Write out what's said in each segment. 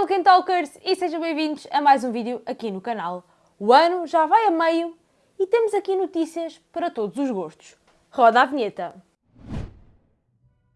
Tolkien Talkers e sejam bem-vindos a mais um vídeo aqui no canal. O ano já vai a meio e temos aqui notícias para todos os gostos. Roda a vinheta!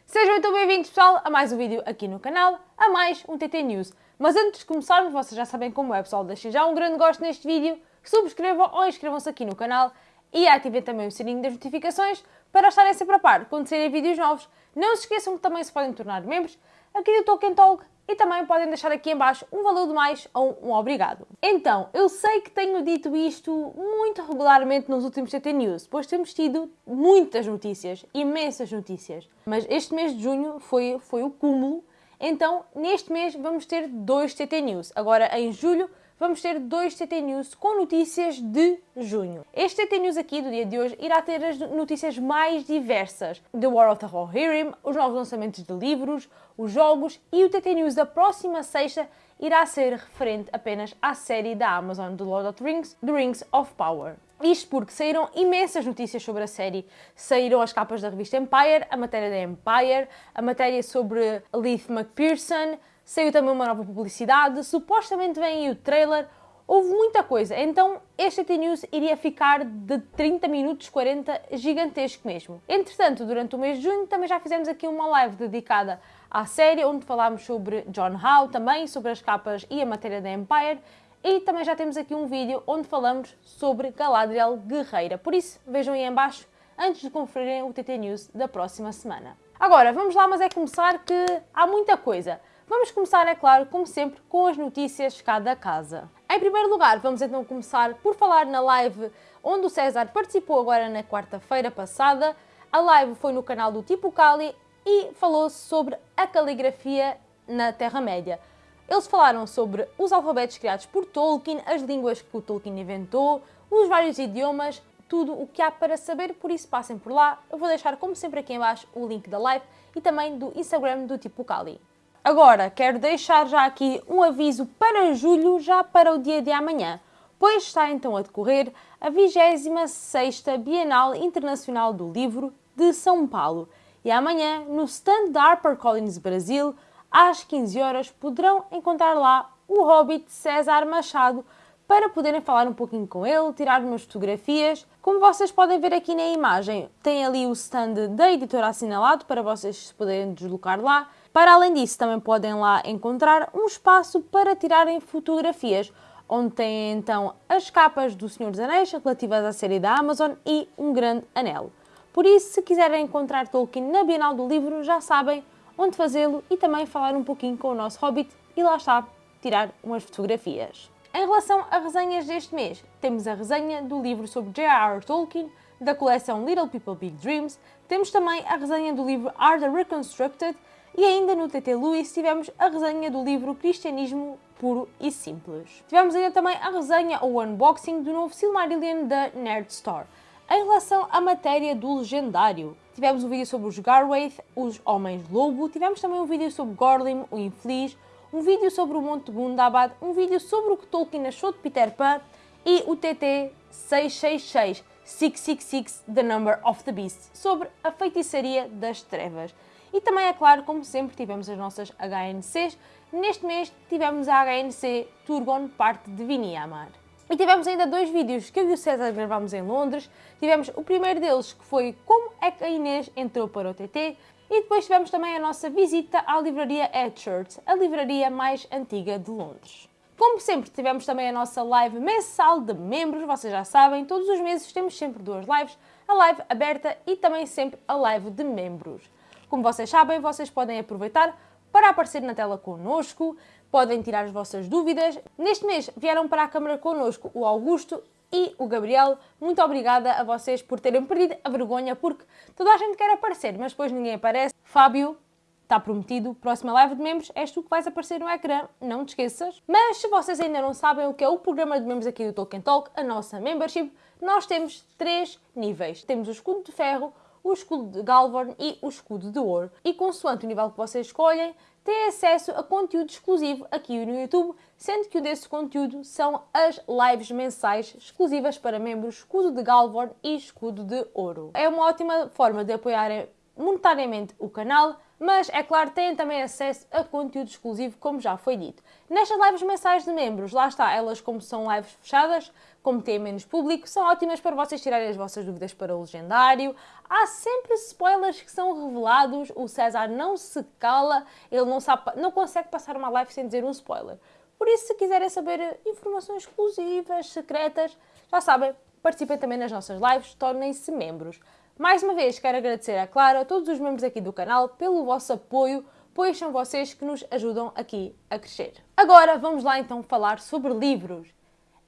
Sejam então bem-vindos pessoal a mais um vídeo aqui no canal, a mais um TT News. Mas antes de começarmos, vocês já sabem como é pessoal, deixem já um grande gosto neste vídeo, subscrevam ou inscrevam-se aqui no canal e ativem também o sininho das notificações para estarem sempre a par quando saírem vídeos novos. Não se esqueçam que também se podem tornar membros aqui do Tolkien Talk e também podem deixar aqui em baixo um valor de mais ou um obrigado. Então, eu sei que tenho dito isto muito regularmente nos últimos TT News, pois temos tido muitas notícias, imensas notícias. Mas este mês de junho foi, foi o cúmulo, então neste mês vamos ter dois TT News. Agora em julho vamos ter dois TT News com notícias de junho. Este TT News aqui do dia de hoje irá ter as notícias mais diversas. The War of the Rohirrim, os novos lançamentos de livros, os jogos e o TT News da próxima sexta irá ser referente apenas à série da Amazon The Lord of the Rings, The Rings of Power. Isto porque saíram imensas notícias sobre a série. Saíram as capas da revista Empire, a matéria da Empire, a matéria sobre Leith McPherson, saiu também uma nova publicidade, supostamente vem aí o trailer, houve muita coisa. Então este TT News iria ficar de 30 minutos, 40, gigantesco mesmo. Entretanto, durante o mês de junho também já fizemos aqui uma live dedicada à série, onde falámos sobre John Howe também, sobre as capas e a matéria da Empire, e também já temos aqui um vídeo onde falamos sobre Galadriel Guerreira. Por isso, vejam aí em baixo antes de conferirem o TT News da próxima semana. Agora, vamos lá, mas é começar que há muita coisa. Vamos começar, é claro, como sempre, com as notícias cada casa. Em primeiro lugar, vamos então começar por falar na live onde o César participou agora na quarta-feira passada. A live foi no canal do Tipo Cali e falou-se sobre a caligrafia na Terra-média. Eles falaram sobre os alfabetos criados por Tolkien, as línguas que o Tolkien inventou, os vários idiomas, tudo o que há para saber, por isso passem por lá. Eu vou deixar, como sempre, aqui em baixo o link da live e também do Instagram do Tipo Cali. Agora, quero deixar já aqui um aviso para julho, já para o dia de amanhã, pois está então a decorrer a 26ª Bienal Internacional do Livro de São Paulo. E amanhã, no stand da HarperCollins Brasil, às 15 horas, poderão encontrar lá o Hobbit César Machado para poderem falar um pouquinho com ele, tirar umas fotografias. Como vocês podem ver aqui na imagem, tem ali o stand da editora assinalado para vocês se poderem deslocar lá. Para além disso, também podem lá encontrar um espaço para tirarem fotografias, onde têm então as capas do Senhor dos Anéis relativas à série da Amazon e um grande anel. Por isso, se quiserem encontrar Tolkien na Bienal do Livro, já sabem onde fazê-lo e também falar um pouquinho com o nosso Hobbit e lá está, tirar umas fotografias. Em relação a resenhas deste mês, temos a resenha do livro sobre J.R.R. Tolkien, da coleção Little People Big Dreams, temos também a resenha do livro Art Reconstructed e ainda no TT Lewis tivemos a resenha do livro Cristianismo Puro e Simples. Tivemos ainda também a resenha ou unboxing do novo Silmarillion da Nerd Store. Em relação à matéria do legendário, tivemos um vídeo sobre os Garwaith, os Homens-Lobo, tivemos também um vídeo sobre Gorlim, o Infeliz, um vídeo sobre o Monte Gundabad, um vídeo sobre o que Tolkien achou de Peter Pan e o TT 666, 666, The Number of the Beast, sobre a feitiçaria das trevas. E também, é claro, como sempre, tivemos as nossas HNCs. Neste mês tivemos a HNC Turgon, parte de Viniamar. E tivemos ainda dois vídeos que eu e o César gravámos em Londres. Tivemos o primeiro deles, que foi como é que a Inês entrou para o TT. E depois tivemos também a nossa visita à livraria Edchurch, a livraria mais antiga de Londres. Como sempre, tivemos também a nossa live mensal de membros, vocês já sabem, todos os meses temos sempre duas lives, a live aberta e também sempre a live de membros. Como vocês sabem, vocês podem aproveitar para aparecer na tela connosco, podem tirar as vossas dúvidas. Neste mês vieram para a câmara connosco o Augusto e o Gabriel. Muito obrigada a vocês por terem perdido a vergonha, porque toda a gente quer aparecer, mas depois ninguém aparece. Fábio, está prometido, próxima live de membros, és tu que vais aparecer no ecrã, não te esqueças. Mas se vocês ainda não sabem o que é o programa de membros aqui do Tolkien Talk, a nossa membership, nós temos três níveis. Temos o escudo de ferro, o escudo de Galvorn e o escudo de ouro. E consoante o nível que vocês escolhem, têm acesso a conteúdo exclusivo aqui no YouTube, sendo que o desse conteúdo são as lives mensais exclusivas para membros escudo de Galvorn e escudo de ouro. É uma ótima forma de apoiarem monetariamente o canal, mas é claro, têm também acesso a conteúdo exclusivo, como já foi dito. Nestas lives mensais de membros, lá está, elas como são lives fechadas, como têm menos público, são ótimas para vocês tirarem as vossas dúvidas para o legendário. Há sempre spoilers que são revelados, o César não se cala, ele não, sabe, não consegue passar uma live sem dizer um spoiler. Por isso, se quiserem saber informações exclusivas, secretas, já sabem, participem também nas nossas lives, tornem-se membros. Mais uma vez, quero agradecer a Clara, a todos os membros aqui do canal, pelo vosso apoio, pois são vocês que nos ajudam aqui a crescer. Agora, vamos lá então falar sobre livros.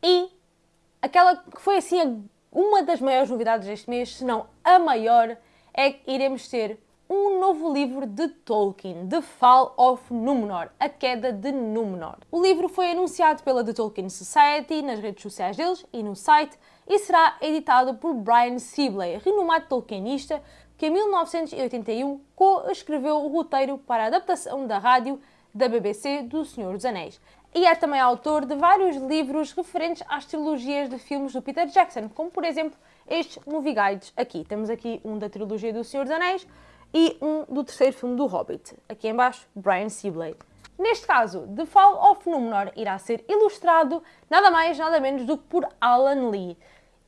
E aquela que foi assim uma das maiores novidades deste mês, se não a maior, é que iremos ter um novo livro de Tolkien, The Fall of Númenor, A Queda de Númenor. O livro foi anunciado pela The Tolkien Society nas redes sociais deles e no site e será editado por Brian Sibley, renomado tolkienista, que em 1981 co-escreveu o roteiro para a adaptação da rádio da BBC do Senhor dos Anéis e é também autor de vários livros referentes às trilogias de filmes do Peter Jackson, como por exemplo estes movie guides aqui. Temos aqui um da trilogia do Senhor dos Anéis e um do terceiro filme do Hobbit. Aqui embaixo, Brian Sibley. Neste caso, The Fall of Númenor irá ser ilustrado nada mais nada menos do que por Alan Lee.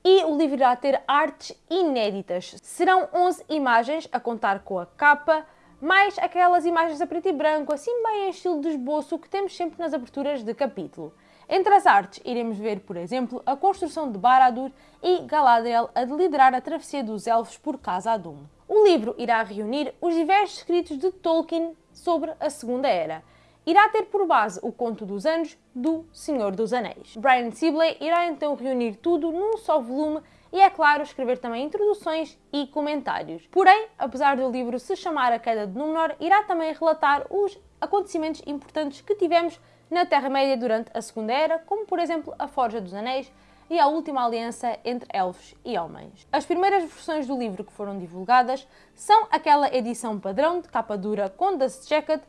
E o livro irá ter artes inéditas. Serão 11 imagens a contar com a capa, mais aquelas imagens a preto e branco, assim bem em estilo de esboço que temos sempre nas aberturas de capítulo. Entre as artes, iremos ver, por exemplo, a construção de Barad-dûr e Galadriel a liderar a travessia dos Elfos por Khazad-dûm. O livro irá reunir os diversos escritos de Tolkien sobre a Segunda Era. Irá ter por base o Conto dos Anos do Senhor dos Anéis. Brian Sibley irá então reunir tudo num só volume e, é claro, escrever também introduções e comentários. Porém, apesar do livro se chamar A Queda de Númenor, irá também relatar os acontecimentos importantes que tivemos na Terra-média durante a Segunda Era, como por exemplo a Forja dos Anéis e a última aliança entre elfos e homens. As primeiras versões do livro que foram divulgadas são aquela edição padrão de capa dura com Dust Jacket,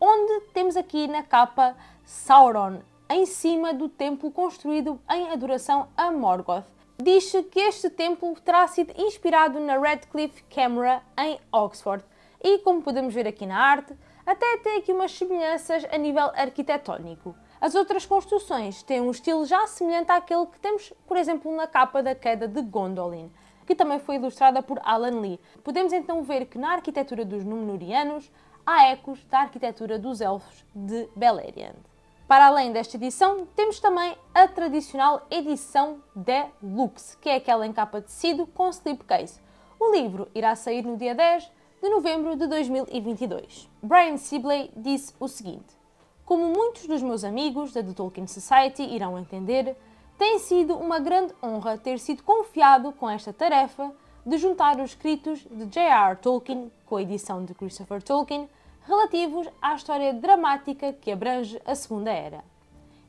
onde temos aqui na capa Sauron, em cima do templo construído em adoração a Morgoth, diz-se que este templo terá sido inspirado na Radcliffe Camera em Oxford e, como podemos ver aqui na arte, até tem aqui umas semelhanças a nível arquitetónico. As outras construções têm um estilo já semelhante àquele que temos, por exemplo, na capa da queda de Gondolin, que também foi ilustrada por Alan Lee. Podemos então ver que na arquitetura dos Númenóreanos há ecos da arquitetura dos Elfos de Beleriand. Para além desta edição, temos também a tradicional edição Deluxe, que é aquela em capa de tecido com slipcase. O livro irá sair no dia 10 de novembro de 2022. Brian Sibley disse o seguinte: Como muitos dos meus amigos da The Tolkien Society irão entender, tem sido uma grande honra ter sido confiado com esta tarefa de juntar os escritos de J.R. Tolkien com a edição de Christopher Tolkien relativos à história dramática que abrange a Segunda Era.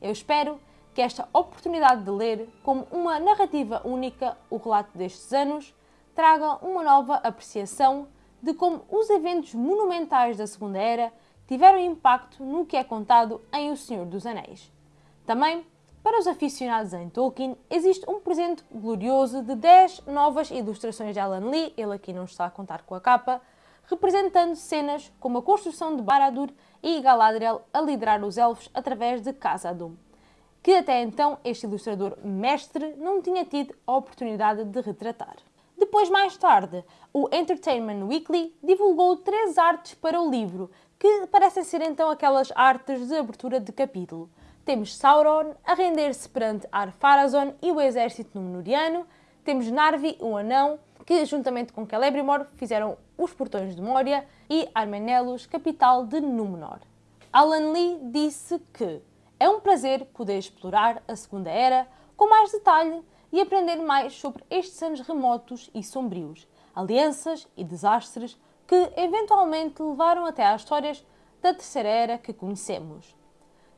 Eu espero que esta oportunidade de ler como uma narrativa única o relato destes anos traga uma nova apreciação de como os eventos monumentais da Segunda Era tiveram impacto no que é contado em O Senhor dos Anéis. Também, para os aficionados em Tolkien, existe um presente glorioso de 10 novas ilustrações de Alan Lee, ele aqui não está a contar com a capa, representando cenas como a construção de Barad-dûr e Galadriel a liderar os elfos através de Khazad-dûm, que até então este ilustrador mestre não tinha tido a oportunidade de retratar. Depois, mais tarde, o Entertainment Weekly divulgou três artes para o livro, que parecem ser então aquelas artes de abertura de capítulo. Temos Sauron a render-se perante Ar-Pharazôn e o exército númenoriano, temos Narvi, um anão, que, juntamente com Celebrimbor, fizeram os Portões de Moria e Armenelos, capital de Númenor. Alan Lee disse que é um prazer poder explorar a Segunda Era com mais detalhe e aprender mais sobre estes anos remotos e sombrios, alianças e desastres que eventualmente levaram até às histórias da Terceira Era que conhecemos.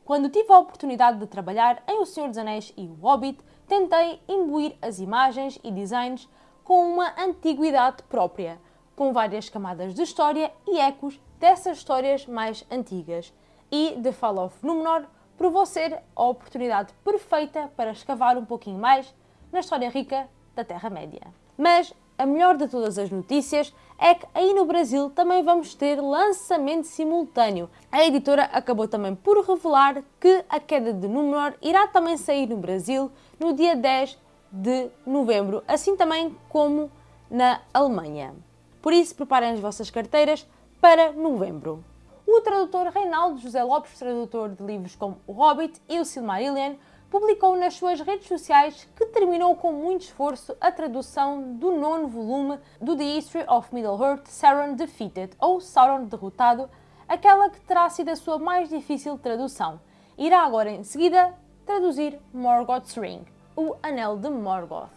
Quando tive a oportunidade de trabalhar em O Senhor dos Anéis e O Hobbit, tentei imbuir as imagens e designs com uma antiguidade própria, com várias camadas de história e ecos dessas histórias mais antigas. E The Fall of Númenor provou ser a oportunidade perfeita para escavar um pouquinho mais na história rica da Terra-média. Mas a melhor de todas as notícias é que aí no Brasil também vamos ter lançamento simultâneo. A editora acabou também por revelar que a queda de Númenor irá também sair no Brasil no dia 10 de novembro, assim também como na Alemanha. Por isso, preparem as vossas carteiras para novembro. O tradutor Reinaldo José Lopes, tradutor de livros como O Hobbit e O Silmarillion, publicou nas suas redes sociais que terminou com muito esforço a tradução do nono volume do The History of Middle-earth Sauron Defeated, ou Sauron Derrotado, aquela que terá sido a sua mais difícil tradução. Irá agora em seguida traduzir Morgoth's Ring, o Anel de Morgoth.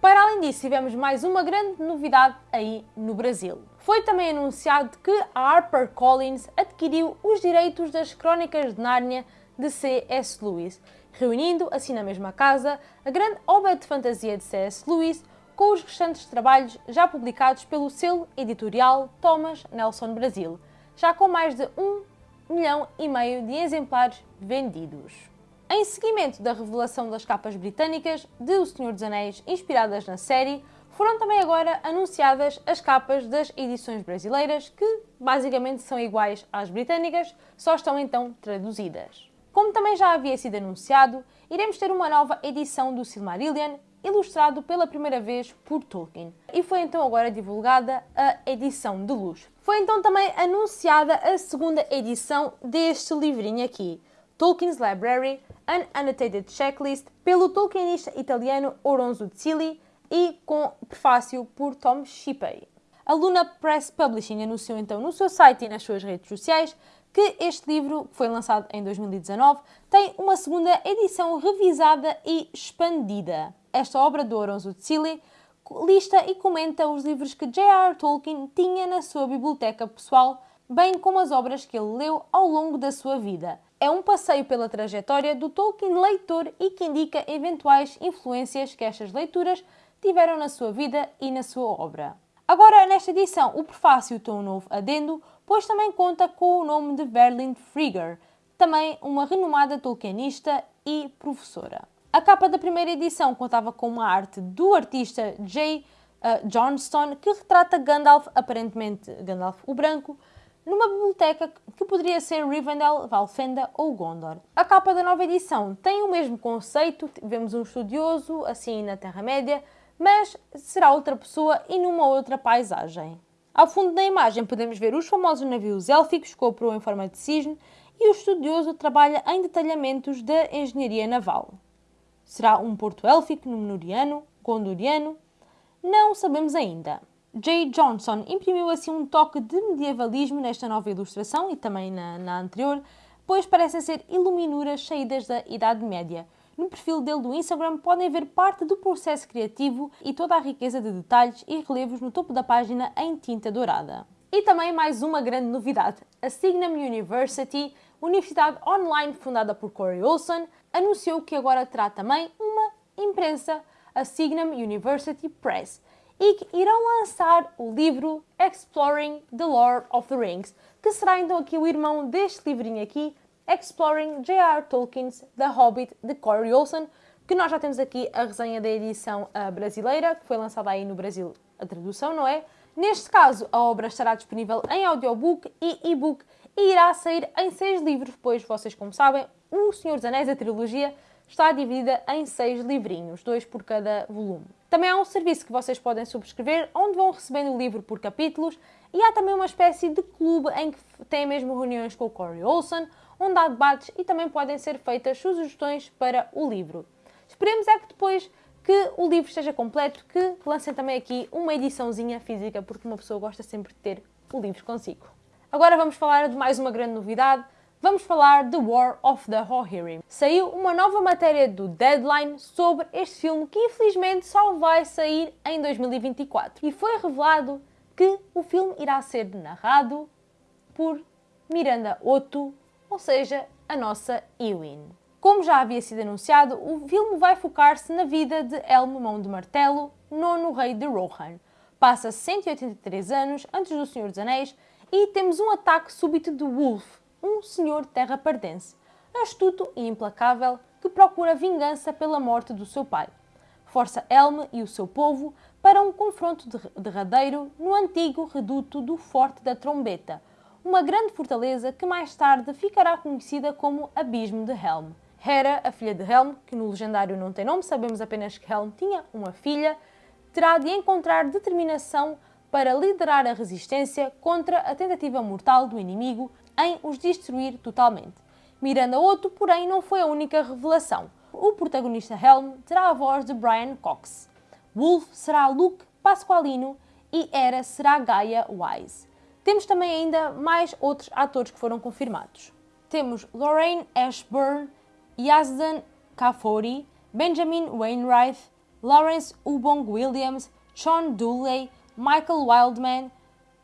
Para além disso, tivemos mais uma grande novidade aí no Brasil. Foi também anunciado que a HarperCollins adquiriu os direitos das Crónicas de Nárnia de C.S. Lewis, reunindo, assim na mesma casa, a grande obra de fantasia de C.S. Lewis com os restantes trabalhos já publicados pelo selo editorial Thomas Nelson Brasil, já com mais de um milhão e meio de exemplares vendidos. Em seguimento da revelação das capas britânicas de O Senhor dos Anéis inspiradas na série, foram também agora anunciadas as capas das edições brasileiras, que basicamente são iguais às britânicas, só estão então traduzidas. Como também já havia sido anunciado, iremos ter uma nova edição do Silmarillion, ilustrado pela primeira vez por Tolkien. E foi então agora divulgada a edição de luz. Foi então também anunciada a segunda edição deste livrinho aqui, Tolkien's Library, An Annotated Checklist, pelo tolkienista italiano Oronzo Zilli e com prefácio por Tom Shippey. A Luna Press Publishing anunciou então no seu site e nas suas redes sociais que este livro, que foi lançado em 2019, tem uma segunda edição revisada e expandida. Esta obra do Oronzo Tsili lista e comenta os livros que J.R. Tolkien tinha na sua biblioteca pessoal, bem como as obras que ele leu ao longo da sua vida. É um passeio pela trajetória do Tolkien leitor e que indica eventuais influências que estas leituras tiveram na sua vida e na sua obra. Agora, nesta edição, o prefácio tem um novo adendo, pois também conta com o nome de Verlyn Frigger, também uma renomada tolkienista e professora. A capa da primeira edição contava com uma arte do artista J. Uh, Johnston, que retrata Gandalf, aparentemente Gandalf o Branco, numa biblioteca que poderia ser Rivendell, Valfenda ou Gondor. A capa da nova edição tem o mesmo conceito, vemos um estudioso, assim na Terra-média, mas será outra pessoa e numa outra paisagem. Ao fundo da imagem podemos ver os famosos navios élficos com a proa em forma de cisne e o estudioso trabalha em detalhamentos da engenharia naval. Será um porto élfico, númenoriano, gondoriano? Não sabemos ainda. J. Johnson imprimiu assim um toque de medievalismo nesta nova ilustração e também na, na anterior, pois parecem ser iluminuras saídas da Idade Média, no perfil dele do Instagram podem ver parte do processo criativo e toda a riqueza de detalhes e relevos no topo da página em tinta dourada. E também mais uma grande novidade: a Signum University, universidade online fundada por Corey Olson, anunciou que agora terá também uma imprensa, a Signum University Press, e que irão lançar o livro Exploring the Lord of the Rings, que será então aqui o irmão deste livrinho aqui, Exploring J.R. Tolkien's The Hobbit de Corey Olsen, que nós já temos aqui a resenha da edição uh, brasileira, que foi lançada aí no Brasil a tradução, não é? Neste caso, a obra estará disponível em audiobook e e-book e irá sair em seis livros, pois vocês, como sabem, O Senhor dos Anéis, a trilogia, está dividida em seis livrinhos, dois por cada volume. Também há um serviço que vocês podem subscrever, onde vão recebendo o livro por capítulos, e há também uma espécie de clube em que tem mesmo reuniões com o Corey Olsen, onde há debates e também podem ser feitas sugestões para o livro. Esperemos é que depois que o livro esteja completo, que lancem também aqui uma ediçãozinha física, porque uma pessoa gosta sempre de ter o livro consigo. Agora vamos falar de mais uma grande novidade. Vamos falar de War of the Rohirrim. Saiu uma nova matéria do Deadline sobre este filme que infelizmente só vai sair em 2024. E foi revelado que o filme irá ser narrado por Miranda Otto, ou seja, a nossa Ewin. Como já havia sido anunciado, o filme vai focar-se na vida de Elmo Mão de Martelo, nono rei de Rohan. Passa 183 anos antes do Senhor dos Anéis e temos um ataque súbito de Wolf, um senhor terra-pardense, astuto e implacável que procura vingança pela morte do seu pai. Força Elmo e o seu povo para um confronto derradeiro no antigo reduto do Forte da Trombeta, uma grande fortaleza que mais tarde ficará conhecida como Abismo de Helm. Hera, a filha de Helm, que no legendário não tem nome, sabemos apenas que Helm tinha uma filha, terá de encontrar determinação para liderar a resistência contra a tentativa mortal do inimigo em os destruir totalmente. Miranda Otto, porém, não foi a única revelação. O protagonista Helm terá a voz de Brian Cox. Wolf será Luke Pasqualino e Hera será Gaia Wise. Temos também ainda mais outros atores que foram confirmados. Temos Lorraine Ashburn, Yazdan Kafori, Benjamin Wainwright, Lawrence Ubong Williams, Sean Dooley, Michael Wildman,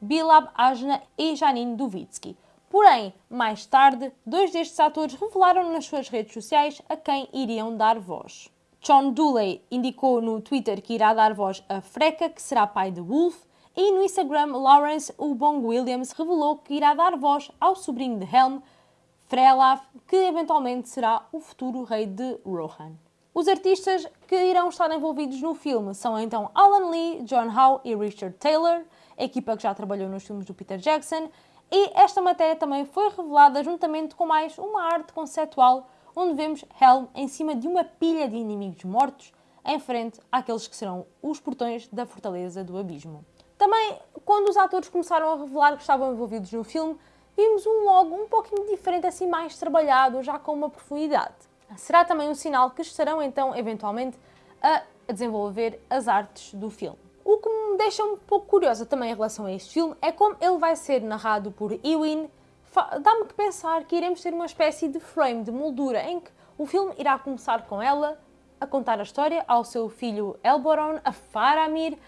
Bilab Ajna e Janine Duvitsky. Porém, mais tarde, dois destes atores revelaram nas suas redes sociais a quem iriam dar voz. Sean Dooley indicou no Twitter que irá dar voz a Freca, que será pai de Wolf, e no Instagram Lawrence Ubong Williams revelou que irá dar voz ao sobrinho de Helm, Frelaf, que eventualmente será o futuro rei de Rohan. Os artistas que irão estar envolvidos no filme são então Alan Lee, John Howe e Richard Taylor, a equipa que já trabalhou nos filmes do Peter Jackson, e esta matéria também foi revelada juntamente com mais uma arte conceptual onde vemos Helm em cima de uma pilha de inimigos mortos em frente àqueles que serão os portões da Fortaleza do Abismo. Também, quando os atores começaram a revelar que estavam envolvidos no filme, vimos um logo um pouquinho diferente, assim mais trabalhado, já com uma profundidade será também um sinal que estarão então eventualmente a desenvolver as artes do filme. O que me deixa um pouco curiosa também em relação a este filme é como ele vai ser narrado por Ewin. Dá-me que pensar que iremos ter uma espécie de frame, de moldura, em que o filme irá começar com ela a contar a história ao seu filho Elboron, a Faramir,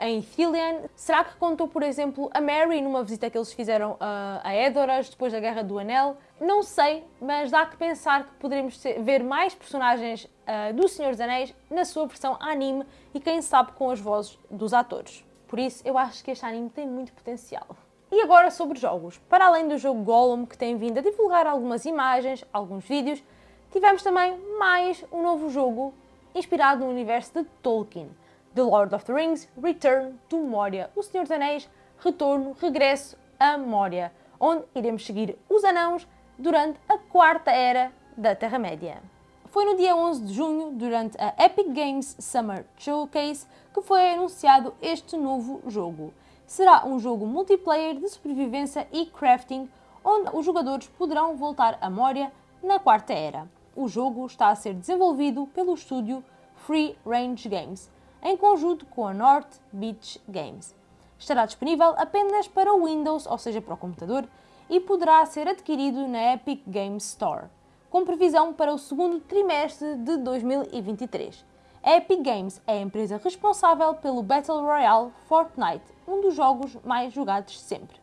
em Thilian? Será que contou, por exemplo, a Mary numa visita que eles fizeram a Edoras depois da Guerra do Anel? Não sei, mas dá que pensar que poderemos ver mais personagens uh, do Senhor dos Anéis na sua versão anime e quem sabe com as vozes dos atores. Por isso, eu acho que este anime tem muito potencial. E agora sobre jogos. Para além do jogo Gollum, que tem vindo a divulgar algumas imagens, alguns vídeos, tivemos também mais um novo jogo inspirado no universo de Tolkien. The Lord of the Rings Return to Moria. O Senhor dos Anéis Retorno, Regresso a Moria, onde iremos seguir os anãos durante a quarta era da Terra-média. Foi no dia 11 de junho, durante a Epic Games Summer Showcase, que foi anunciado este novo jogo. Será um jogo multiplayer de sobrevivência e crafting, onde os jogadores poderão voltar a Moria na quarta era. O jogo está a ser desenvolvido pelo estúdio Free Range Games, em conjunto com a North Beach Games. Estará disponível apenas para Windows, ou seja, para o computador, e poderá ser adquirido na Epic Games Store, com previsão para o segundo trimestre de 2023. A Epic Games é a empresa responsável pelo Battle Royale Fortnite, um dos jogos mais jogados sempre.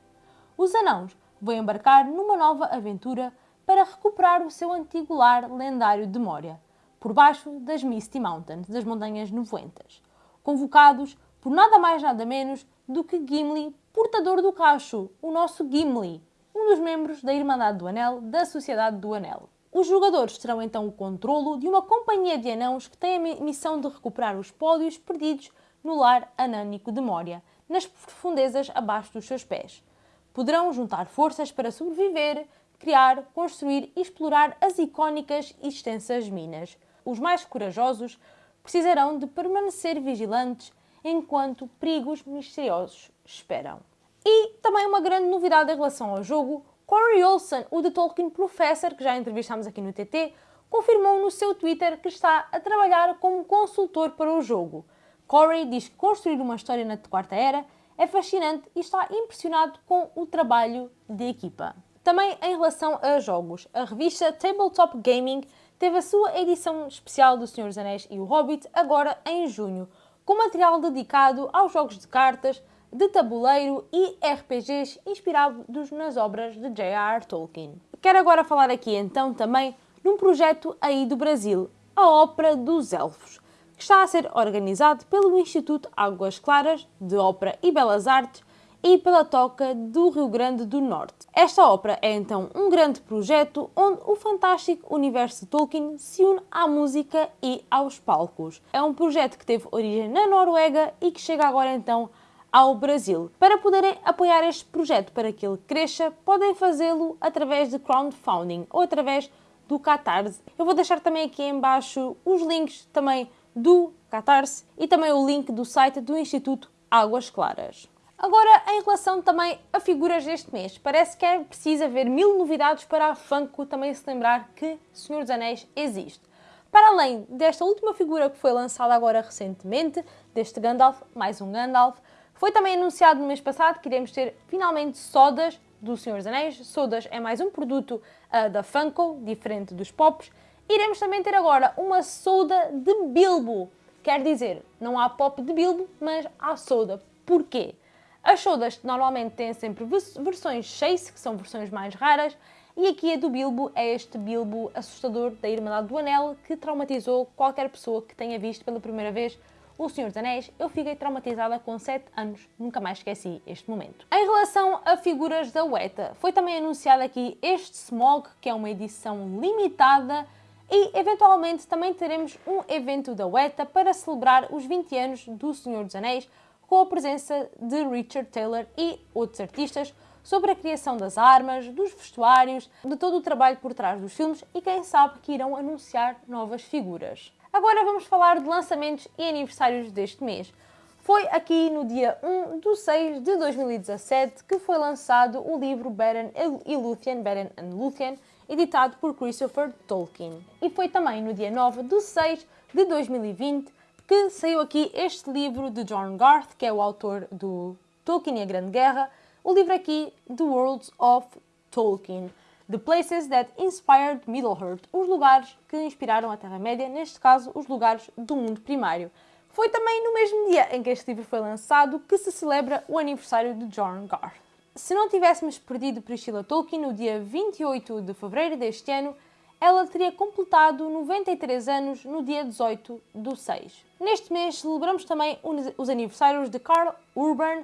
Os anãos vão embarcar numa nova aventura para recuperar o seu antigo lar lendário de Moria, por baixo das Misty Mountains, das Montanhas Nevoentas convocados por nada mais nada menos do que Gimli, portador do cacho, o nosso Gimli, dos membros da Irmandade do Anel da Sociedade do Anel. Os jogadores terão então o controlo de uma companhia de anãos que tem a missão de recuperar os pódios perdidos no lar anânico de Moria, nas profundezas abaixo dos seus pés. Poderão juntar forças para sobreviver, criar, construir e explorar as icónicas e extensas minas. Os mais corajosos precisarão de permanecer vigilantes enquanto perigos misteriosos esperam. E também uma grande novidade em relação ao jogo, Corey Olsen, o The Tolkien Professor, que já entrevistámos aqui no TT, confirmou no seu Twitter que está a trabalhar como consultor para o jogo. Corey diz que construir uma história na Quarta Era é fascinante e está impressionado com o trabalho de equipa. Também em relação a jogos, a revista Tabletop Gaming teve a sua edição especial do Senhor dos Anéis e o Hobbit agora em junho, com material dedicado aos jogos de cartas, de tabuleiro e RPGs inspirados nas obras de J.R.R. Tolkien. Quero agora falar aqui então também num projeto aí do Brasil, a Ópera dos Elfos, que está a ser organizado pelo Instituto Águas Claras de Ópera e Belas Artes e pela Toca do Rio Grande do Norte. Esta ópera é então um grande projeto onde o fantástico universo de Tolkien se une à música e aos palcos. É um projeto que teve origem na Noruega e que chega agora então ao Brasil. Para poderem apoiar este projeto para que ele cresça, podem fazê-lo através de crowdfunding ou através do Catarse. Eu vou deixar também aqui embaixo os links também do Catarse e também o link do site do Instituto Águas Claras. Agora, em relação também a figuras deste mês, parece que é preciso haver mil novidades para a Funko também se lembrar que Senhor dos Anéis existe. Para além desta última figura que foi lançada agora recentemente, deste Gandalf, mais um Gandalf, foi também anunciado no mês passado que iremos ter finalmente sodas do Senhor dos Anéis. Sodas é mais um produto uh, da Funko, diferente dos Pops. Iremos também ter agora uma soda de Bilbo. Quer dizer, não há pop de Bilbo, mas há soda. Porquê? As sodas normalmente têm sempre versões Chase, que são versões mais raras, e aqui a do Bilbo é este Bilbo assustador da Irmandade do Anel que traumatizou qualquer pessoa que tenha visto pela primeira vez o Senhor dos Anéis, eu fiquei traumatizada com 7 anos, nunca mais esqueci este momento. Em relação a figuras da Weta, foi também anunciado aqui este Smog, que é uma edição limitada, e eventualmente também teremos um evento da Weta para celebrar os 20 anos do Senhor dos Anéis, com a presença de Richard Taylor e outros artistas, sobre a criação das armas, dos vestuários, de todo o trabalho por trás dos filmes e quem sabe que irão anunciar novas figuras. Agora vamos falar de lançamentos e aniversários deste mês. Foi aqui no dia 1 de 6 de 2017 que foi lançado o livro Beren e Luthien, Beren and Luthien, editado por Christopher Tolkien. E foi também no dia 9 de 6 de 2020 que saiu aqui este livro de John Garth, que é o autor do Tolkien e a Grande Guerra, o livro aqui The Worlds of Tolkien. The Places That Inspired Middle-earth, os lugares que inspiraram a Terra-média, neste caso, os lugares do mundo primário. Foi também no mesmo dia em que este livro foi lançado que se celebra o aniversário de John Garth. Se não tivéssemos perdido Priscilla Tolkien no dia 28 de fevereiro deste ano, ela teria completado 93 anos no dia 18 do 6. Neste mês celebramos também os aniversários de Carl Urban,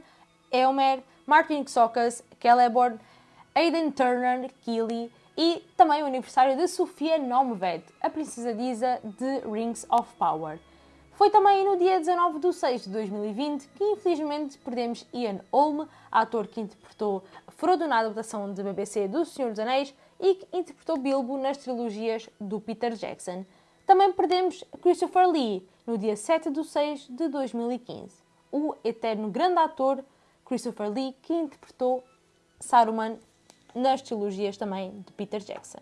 Elmer, Martin Xokas, Celeborn, Aidan Turner Keeley e também o aniversário de Sofia Nomved, a princesa Disa de Rings of Power. Foi também no dia 19 de 6 de 2020 que infelizmente perdemos Ian Holm, ator que interpretou Frodo na adaptação de BBC do Senhor dos Anéis e que interpretou Bilbo nas trilogias do Peter Jackson. Também perdemos Christopher Lee no dia 7 de 6 de 2015. O eterno grande ator Christopher Lee que interpretou Saruman nas trilogias também de Peter Jackson.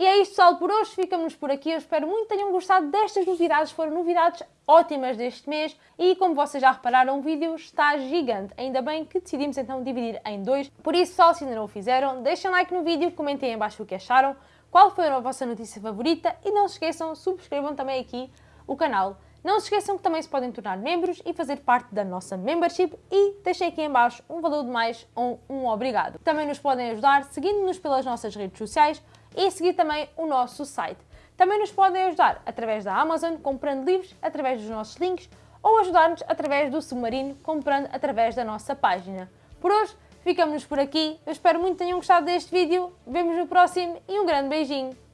E é isto, pessoal, por hoje. Ficamos por aqui. Eu espero muito que tenham gostado destas novidades. Foram novidades ótimas deste mês e, como vocês já repararam, o vídeo está gigante. Ainda bem que decidimos então dividir em dois. Por isso, pessoal, se ainda não o fizeram, deixem like no vídeo, comentem em baixo o que acharam, qual foi a vossa notícia favorita e não se esqueçam, subscrevam também aqui o canal não se esqueçam que também se podem tornar membros e fazer parte da nossa membership e deixem aqui em baixo um valor de mais ou um obrigado. Também nos podem ajudar seguindo-nos pelas nossas redes sociais e seguir também o nosso site. Também nos podem ajudar através da Amazon, comprando livros através dos nossos links ou ajudar-nos através do Submarino, comprando através da nossa página. Por hoje, ficamos por aqui. Eu espero muito que tenham gostado deste vídeo. Vemos no próximo e um grande beijinho.